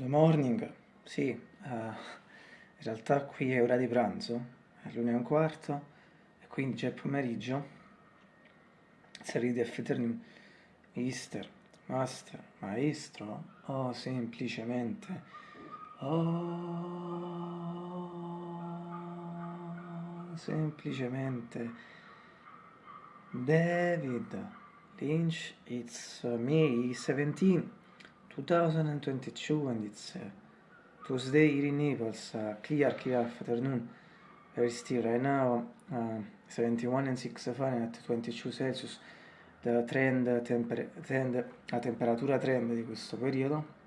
Good morning, sì, uh, in realtà qui è ora di pranzo, è l'una e un quarto, e quindi c'è pomeriggio. Serie di affermi, mister, master, maestro, o semplicemente, oh, semplicemente, David Lynch, it's May 17. 2022 and it's uh, Tuesday here in Naples, uh, clear, clear afternoon, very still right now, uh, 71 and 6 Fahrenheit, 22 Celsius, the trend, temper trend, la temperatura trend di questo periodo.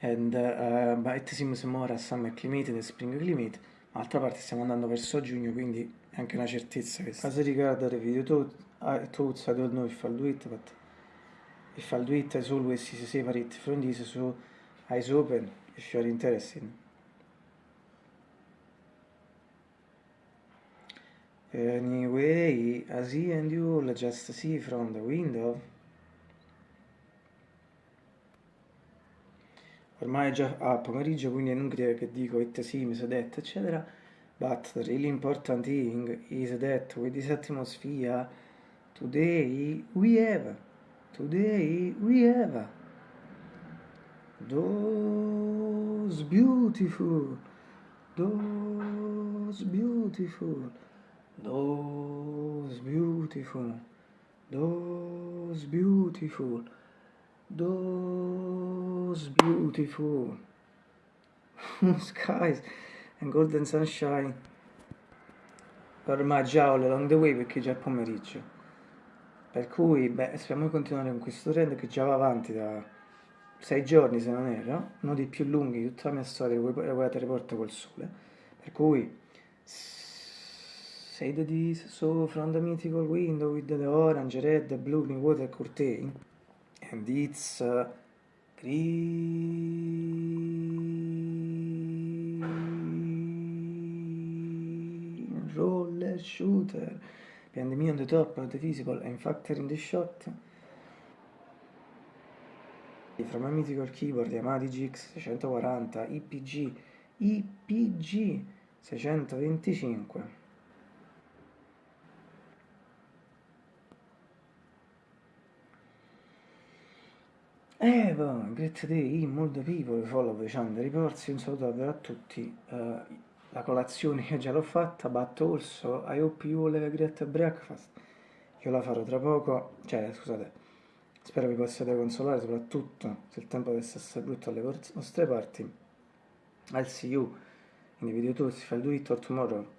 And uh, but it seems more a summer climate than spring climate, ma d'altra parte stiamo andando verso giugno, quindi è anche una certezza che... As riguarda the video thoughts, I don't know if I'll do it, but if I'll do it as always is separate from this so eyes open if you are interested anyway as he and you all just see from the window. Ormai è già a pomeriggio quindi è inutile che dico it seems that eccetera. But the really important thing is that with this atmosphere today we have Today we have those beautiful, those beautiful, those beautiful, those beautiful, those beautiful skies and golden sunshine. Ormai già all along the way perché già è pomeriggio. Per cui, beh, speriamo di continuare con questo trend che già va avanti da sei giorni, se non erro, uno dei più lunghi di tutta la mia storia, la guerra riporta col sole. Per cui, say the this so from the mythical window with the orange, red, blue, new water curtain, and it's uh, green roller shooter. Behind me on the top of the visible. And factor in the shot. From a mythical keyboard Yamaha GX 640 IPG IPG 625 Evo, great day, molto people follow the channel reports, un saluto davvero a tutti. Uh, la colazione io già l'ho fatta, but also I hope you all have a great breakfast. Io la farò tra poco, cioè scusate, spero vi possiate consolare, soprattutto se il tempo dovesse essere brutto alle vostre parti. I'll see you in the video tour, if I'll do it or tomorrow.